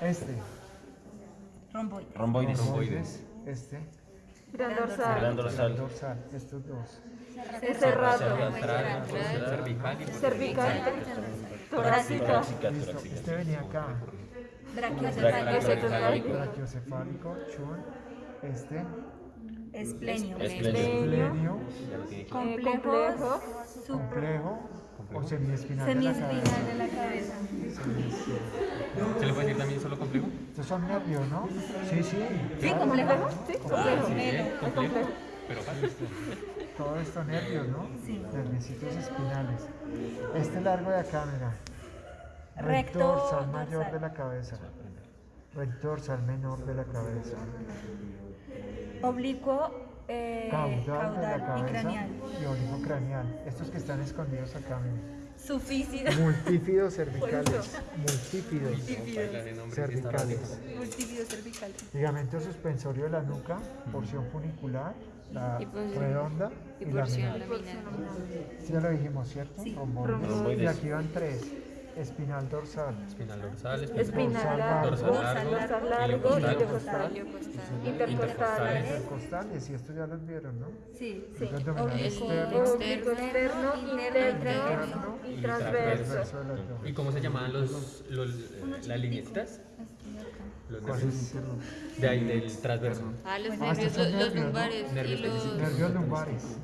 Este. Romboides. Romboides. Romboides. Este. Gran dorsal. Gran dorsal. dorsal. Estos dos. Central, cervical Cervical. Torácica. Este venía acá. Brachiocefálico. Brachiocefálico. Chun. Este. Esplenio. Esplenio. Esplenio. Complejo. Complejo. O semiespinal. de la Semiespinal de la cabeza. Son nervios, ¿no? Sí, sí. Sí, claro. complejo. Sí, Complejo. complejo. Complejo, pero fácil. Todo esto nervios, ¿no? Sí. Nerviositos espinales. Este largo de acá, mira. Recto dorsal mayor de la cabeza. Recto dorsal menor de la cabeza. Oblicuo, eh, Caudal, de la caudal y craneal. y oblicuo craneal. Estos que están escondidos acá, mira. Sufícido. Multífidos cervicales. Multífidos está cervicales. Multífido cervical. Ligamento suspensorio de la nuca, porción funicular, la Y porción- redonda y y, porción laminar. laminar. Sí, ya lo dijimos, ¿cierto? Sí. Romboides. Romboides. Y aquí van tres. Espinal dorsal. Espinal dorsal, Espinal largo. dorsal largo, Dorsal largo. Iliocostal. Iliocostal. Intercostales. Intercostales, y esto ya los vieron, ¿no? Sí. Sí. Abdominal externo, interno y transverso. ¿Y cómo se llamaban los, los las lineecitas? Los ¿Cuál nervios. De ahí, del transverso. Ah, los Ah, nervios, los, los nervios, ¿no? lumbares y Nervios los... Nervios lumbares.